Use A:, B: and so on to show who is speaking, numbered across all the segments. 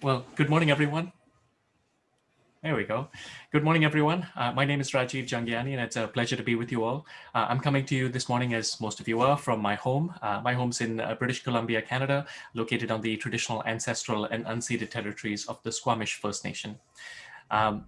A: Well, good morning, everyone. There we go. Good morning, everyone. Uh, my name is Rajiv Jhangiani, and it's a pleasure to be with you all. Uh, I'm coming to you this morning, as most of you are, from my home. Uh, my home's in uh, British Columbia, Canada, located on the traditional ancestral and unceded territories of the Squamish First Nation. Um,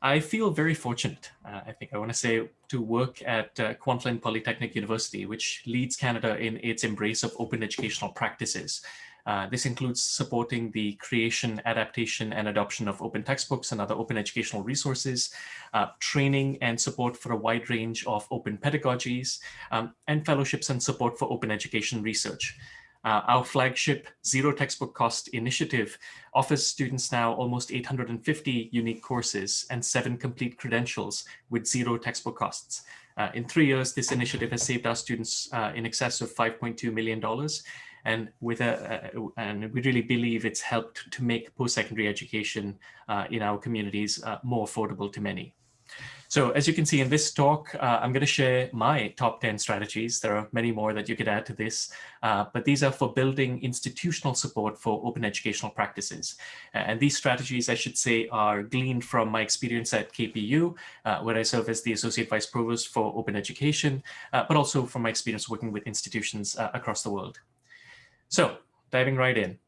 A: I feel very fortunate, uh, I think I want to say, to work at uh, Kwantlen Polytechnic University, which leads Canada in its embrace of open educational practices. Uh, this includes supporting the creation, adaptation, and adoption of open textbooks and other open educational resources, uh, training and support for a wide range of open pedagogies, um, and fellowships and support for open education research. Uh, our flagship Zero Textbook Cost initiative offers students now almost 850 unique courses and seven complete credentials with zero textbook costs. Uh, in three years, this initiative has saved our students uh, in excess of $5.2 million and with a, and we really believe it's helped to make post-secondary education uh, in our communities uh, more affordable to many. So as you can see in this talk, uh, I'm going to share my top 10 strategies. There are many more that you could add to this, uh, but these are for building institutional support for open educational practices. And these strategies, I should say, are gleaned from my experience at KPU, uh, where I serve as the Associate Vice Provost for Open Education, uh, but also from my experience working with institutions uh, across the world. So diving right in.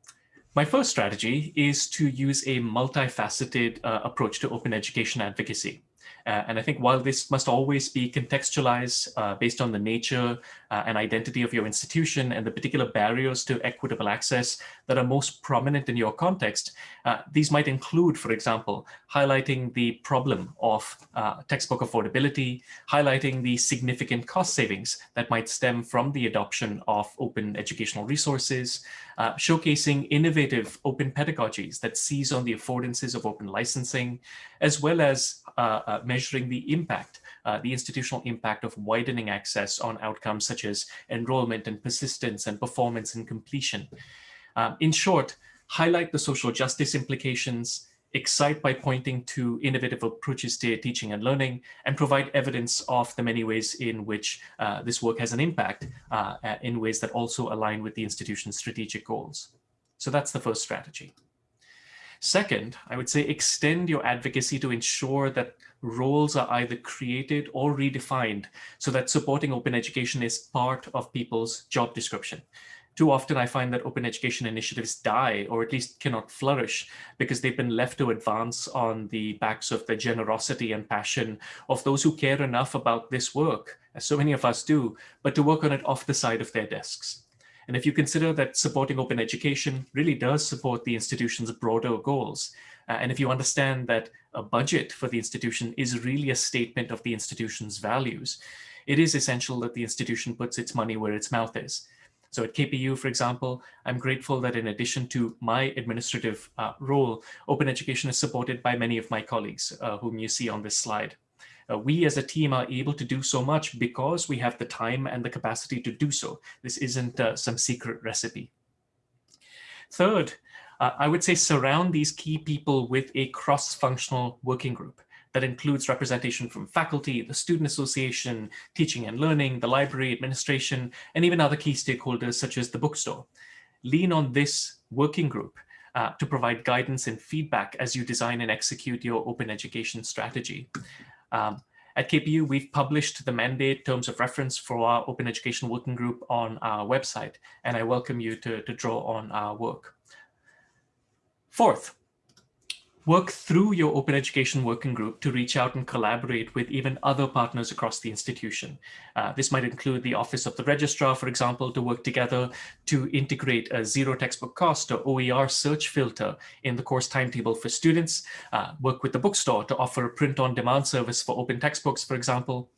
A: My first strategy is to use a multifaceted uh, approach to open education advocacy. Uh, and I think while this must always be contextualized uh, based on the nature uh, and identity of your institution and the particular barriers to equitable access that are most prominent in your context, uh, these might include, for example, highlighting the problem of uh, textbook affordability, highlighting the significant cost savings that might stem from the adoption of open educational resources, uh, showcasing innovative open pedagogies that seize on the affordances of open licensing, as well as measuring the impact uh, the institutional impact of widening access on outcomes such as enrollment and persistence and performance and completion. Um, in short, highlight the social justice implications, excite by pointing to innovative approaches to teaching and learning, and provide evidence of the many ways in which uh, this work has an impact uh, in ways that also align with the institution's strategic goals. So that's the first strategy. Second, I would say extend your advocacy to ensure that roles are either created or redefined so that supporting open education is part of people's job description. Too often I find that open education initiatives die or at least cannot flourish because they've been left to advance on the backs of the generosity and passion of those who care enough about this work, as so many of us do, but to work on it off the side of their desks. And if you consider that supporting open education really does support the institution's broader goals, uh, and if you understand that a budget for the institution is really a statement of the institution's values, it is essential that the institution puts its money where its mouth is. So at KPU, for example, I'm grateful that in addition to my administrative uh, role, open education is supported by many of my colleagues, uh, whom you see on this slide. Uh, we as a team are able to do so much because we have the time and the capacity to do so. This isn't uh, some secret recipe. Third, uh, I would say surround these key people with a cross-functional working group that includes representation from faculty, the Student Association, teaching and learning, the library, administration, and even other key stakeholders such as the bookstore. Lean on this working group uh, to provide guidance and feedback as you design and execute your open education strategy. Um, at KPU, we've published the mandate terms of reference for our open education working group on our website, and I welcome you to, to draw on our work. Fourth, work through your open education working group to reach out and collaborate with even other partners across the institution. Uh, this might include the Office of the Registrar, for example, to work together to integrate a zero textbook cost or OER search filter in the course timetable for students, uh, work with the bookstore to offer a print-on-demand service for open textbooks, for example.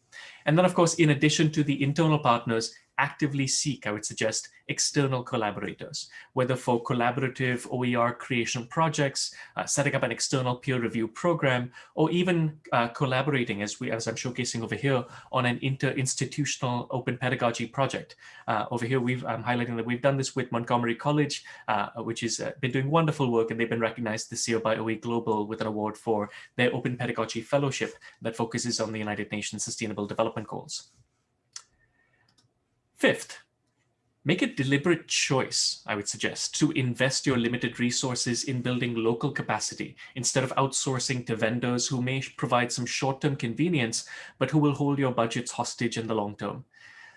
A: And then, of course, in addition to the internal partners, actively seek, I would suggest, external collaborators, whether for collaborative OER creation projects, uh, setting up an external peer review program, or even uh, collaborating, as we as I'm showcasing over here, on an inter-institutional open pedagogy project. Uh, over here, we've I'm highlighting that we've done this with Montgomery College, uh, which has uh, been doing wonderful work, and they've been recognized this year by OE Global with an award for their Open Pedagogy Fellowship that focuses on the United Nations Sustainable Development Goals. Fifth, Make a deliberate choice, I would suggest, to invest your limited resources in building local capacity instead of outsourcing to vendors who may provide some short-term convenience, but who will hold your budgets hostage in the long term.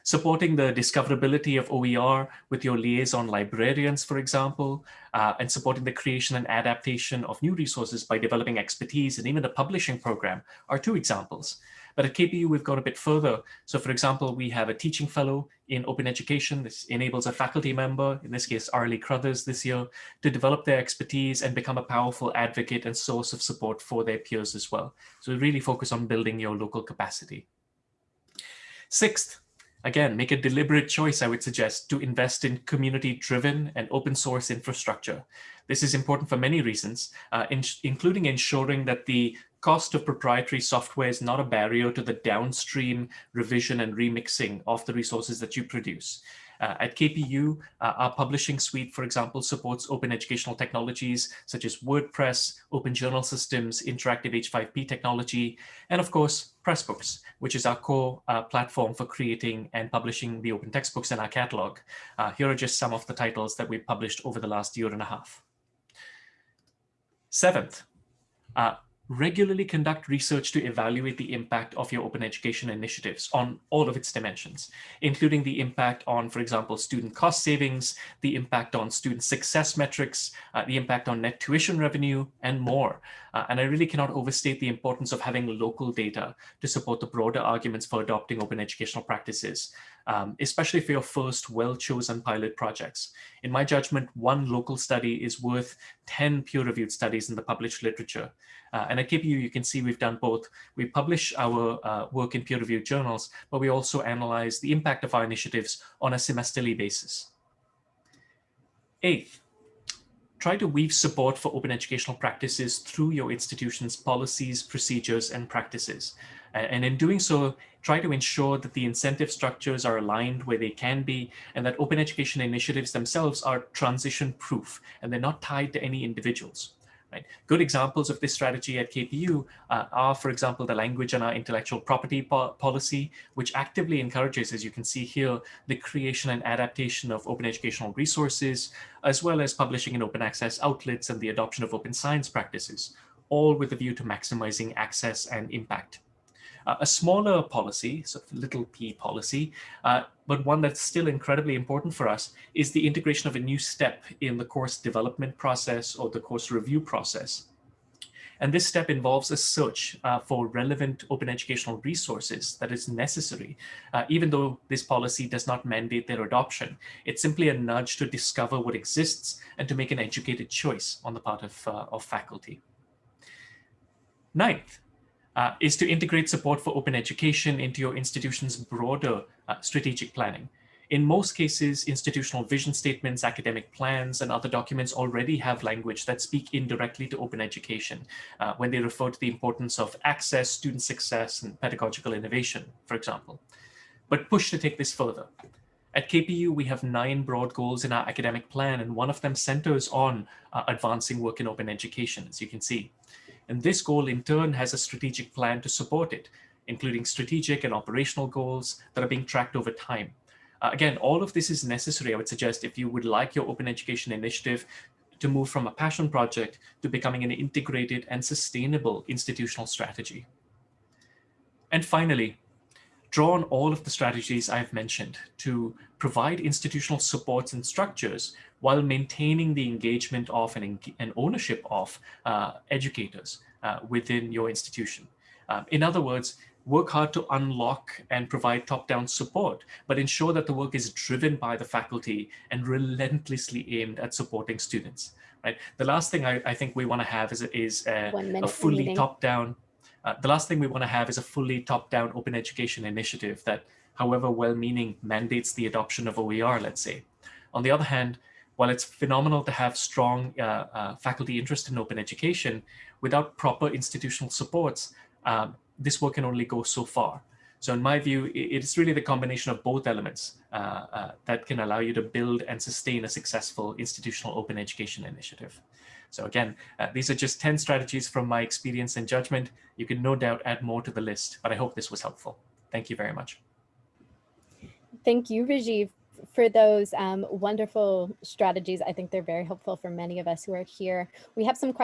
A: Supporting the discoverability of OER with your liaison librarians, for example, uh, and supporting the creation and adaptation of new resources by developing expertise and even a publishing program are two examples. But at KPU, we've gone a bit further. So for example, we have a teaching fellow in open education. This enables a faculty member, in this case, Arley Cruthers this year, to develop their expertise and become a powerful advocate and source of support for their peers as well. So we really focus on building your local capacity. Sixth, Again, make a deliberate choice, I would suggest, to invest in community-driven and open source infrastructure. This is important for many reasons, uh, in including ensuring that the cost of proprietary software is not a barrier to the downstream revision and remixing of the resources that you produce. Uh, at KPU, uh, our publishing suite, for example, supports open educational technologies such as WordPress, open journal systems, interactive H5P technology, and of course, Pressbooks, which is our core uh, platform for creating and publishing the open textbooks in our catalog. Uh, here are just some of the titles that we've published over the last year and a half. Seventh, uh, regularly conduct research to evaluate the impact of your open education initiatives on all of its dimensions, including the impact on, for example, student cost savings, the impact on student success metrics, uh, the impact on net tuition revenue, and more. Uh, and I really cannot overstate the importance of having local data to support the broader arguments for adopting open educational practices um, especially for your first well-chosen pilot projects. In my judgment, one local study is worth 10 peer-reviewed studies in the published literature. Uh, and at KPU, you can see we've done both. We publish our uh, work in peer-reviewed journals, but we also analyze the impact of our initiatives on a semesterly basis. Eighth, try to weave support for open educational practices through your institution's policies, procedures, and practices. And in doing so, try to ensure that the incentive structures are aligned where they can be and that open education initiatives themselves are transition proof and they're not tied to any individuals. Right? Good examples of this strategy at KPU uh, are, for example, the language and our intellectual property po policy, which actively encourages, as you can see here, the creation and adaptation of open educational resources, as well as publishing in open access outlets and the adoption of open science practices, all with a view to maximizing access and impact. Uh, a smaller policy, sort of little p policy, uh, but one that's still incredibly important for us is the integration of a new step in the course development process or the course review process. And this step involves a search uh, for relevant open educational resources that is necessary, uh, even though this policy does not mandate their adoption. It's simply a nudge to discover what exists and to make an educated choice on the part of, uh, of faculty. Ninth, uh, is to integrate support for open education into your institution's broader uh, strategic planning. In most cases, institutional vision statements, academic plans, and other documents already have language that speak indirectly to open education uh, when they refer to the importance of access, student success, and pedagogical innovation, for example. But push to take this further. At KPU, we have nine broad goals in our academic plan, and one of them centers on uh, advancing work in open education, as you can see. And this goal in turn has a strategic plan to support it, including strategic and operational goals that are being tracked over time. Uh, again, all of this is necessary, I would suggest, if you would like your open education initiative to move from a passion project to becoming an integrated and sustainable institutional strategy. And finally, draw on all of the strategies I've mentioned to provide institutional supports and structures while maintaining the engagement of and, and ownership of uh, educators uh, within your institution. Um, in other words, work hard to unlock and provide top-down support, but ensure that the work is driven by the faculty and relentlessly aimed at supporting students. Right. The last thing I, I think we want to have is, is a, a fully top-down. Uh, the last thing we want to have is a fully top-down open education initiative that, however well-meaning, mandates the adoption of OER, let's say. On the other hand, while it's phenomenal to have strong uh, uh, faculty interest in open education, without proper institutional supports, um, this work can only go so far. So in my view, it's really the combination of both elements uh, uh, that can allow you to build and sustain a successful institutional open education initiative. So again, uh, these are just 10 strategies from my experience and judgment. You can no doubt add more to the list, but I hope this was helpful. Thank you very much.
B: Thank you, Rajiv for those um, wonderful strategies. I think they're very helpful for many of us who are here. We have some questions